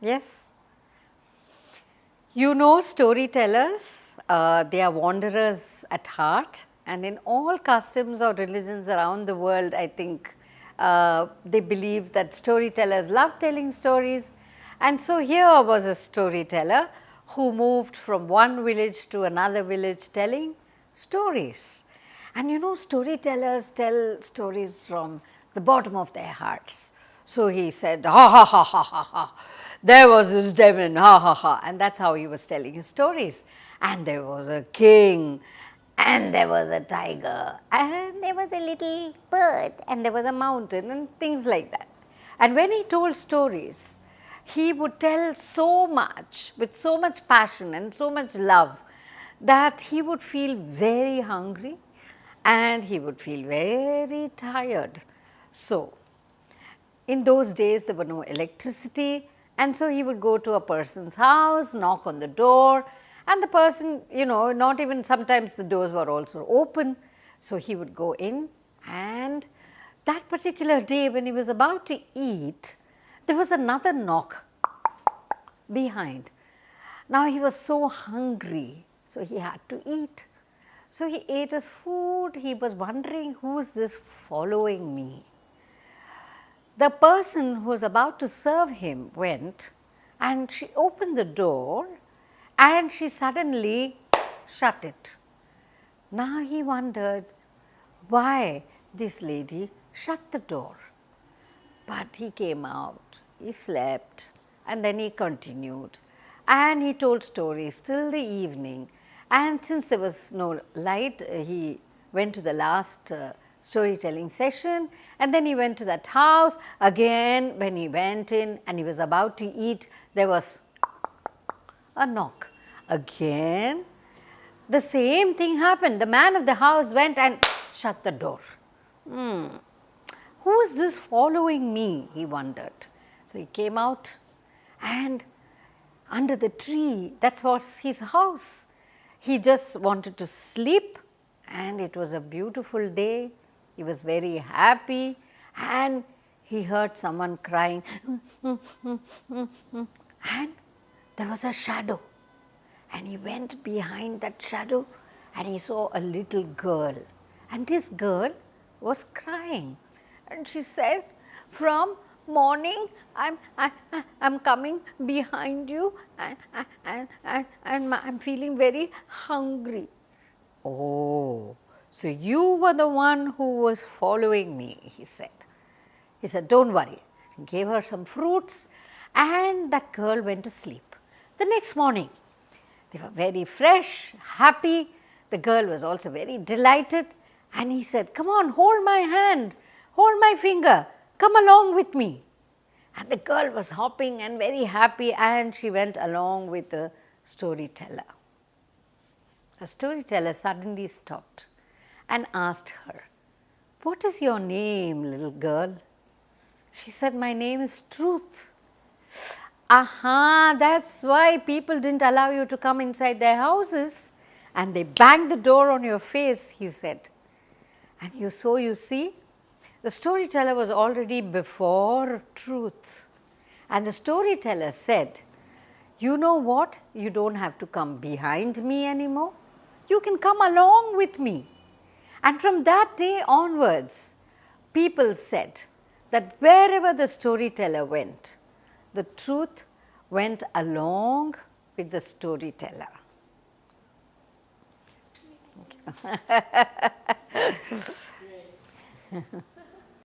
Yes. You know storytellers, uh, they are wanderers at heart and in all customs or religions around the world I think uh, they believe that storytellers love telling stories and so here was a storyteller who moved from one village to another village telling stories. And you know storytellers tell stories from the bottom of their hearts. So he said ha ha ha ha ha ha there was this demon ha ha ha and that is how he was telling his stories. And there was a king and there was a tiger and there was a little bird and there was a mountain and things like that. And when he told stories, he would tell so much with so much passion and so much love that he would feel very hungry and he would feel very tired. So, in those days there were no electricity and so he would go to a person's house, knock on the door and the person you know not even sometimes the doors were also open. So, he would go in and that particular day when he was about to eat, there was another knock behind. Now, he was so hungry, so he had to eat. So, he ate his food, he was wondering who is this following me. The person who was about to serve him went and she opened the door and she suddenly shut it. Now he wondered why this lady shut the door, but he came out, he slept and then he continued. And he told stories till the evening. And since there was no light he went to the last uh, storytelling session. And then he went to that house again. When he went in and he was about to eat there was a knock again. The same thing happened. The man of the house went and shut the door. Hmm. who is this following me? He wondered. So he came out and under the tree that was his house. He just wanted to sleep and it was a beautiful day he was very happy and he heard someone crying. And there was a shadow. And he went behind that shadow and he saw a little girl. And this girl was crying. And she said from morning I am I, I am coming behind you and, and, and, and I am feeling very hungry. Oh, so, you were the one who was following me, he said. He said, don't worry, he gave her some fruits and that girl went to sleep. The next morning, they were very fresh, happy. The girl was also very delighted and he said, come on, hold my hand, hold my finger, come along with me. And the girl was hopping and very happy and she went along with the storyteller. The storyteller suddenly stopped and asked her, what is your name little girl? She said, my name is Truth. Aha, that is why people did not allow you to come inside their houses and they banged the door on your face, he said. And you so you see, the storyteller was already before truth. And the storyteller said, you know what, you do not have to come behind me anymore, you can come along with me. And from that day onwards, people said that wherever the storyteller went, the truth went along with the storyteller.